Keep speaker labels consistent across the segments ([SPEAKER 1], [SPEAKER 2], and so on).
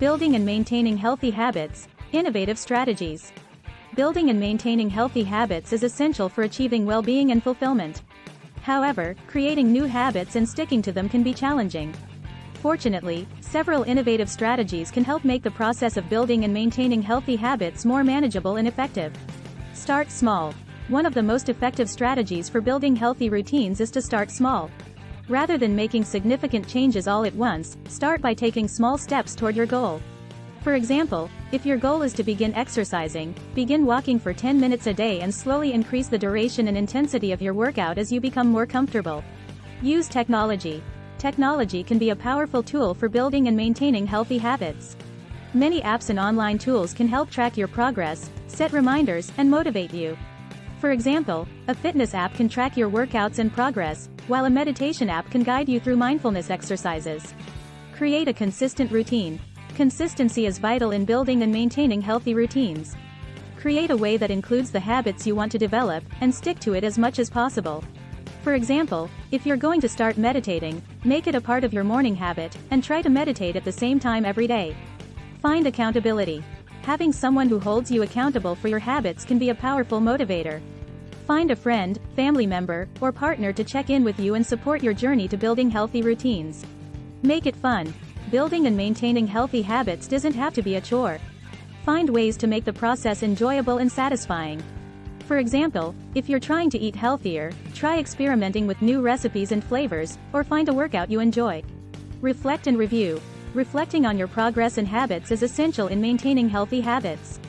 [SPEAKER 1] Building and maintaining healthy habits, innovative strategies. Building and maintaining healthy habits is essential for achieving well-being and fulfillment. However, creating new habits and sticking to them can be challenging. Fortunately, several innovative strategies can help make the process of building and maintaining healthy habits more manageable and effective. Start small. One of the most effective strategies for building healthy routines is to start small. Rather than making significant changes all at once, start by taking small steps toward your goal. For example, if your goal is to begin exercising, begin walking for 10 minutes a day and slowly increase the duration and intensity of your workout as you become more comfortable. Use technology. Technology can be a powerful tool for building and maintaining healthy habits. Many apps and online tools can help track your progress, set reminders, and motivate you. For example, a fitness app can track your workouts and progress, while a meditation app can guide you through mindfulness exercises. Create a consistent routine. Consistency is vital in building and maintaining healthy routines. Create a way that includes the habits you want to develop, and stick to it as much as possible. For example, if you're going to start meditating, make it a part of your morning habit, and try to meditate at the same time every day. Find accountability. Having someone who holds you accountable for your habits can be a powerful motivator. Find a friend, family member, or partner to check in with you and support your journey to building healthy routines. Make it fun. Building and maintaining healthy habits doesn't have to be a chore. Find ways to make the process enjoyable and satisfying. For example, if you're trying to eat healthier, try experimenting with new recipes and flavors, or find a workout you enjoy. Reflect and review. Reflecting on your progress and habits is essential in maintaining healthy habits.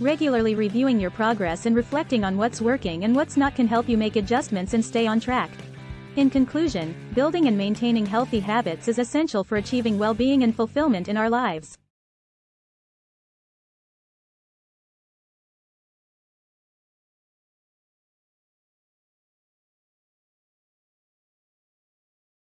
[SPEAKER 1] Regularly reviewing your progress and reflecting on what's working and what's not can help you make adjustments and stay on track. In conclusion, building and maintaining healthy habits is essential for achieving well-being and fulfillment in our lives.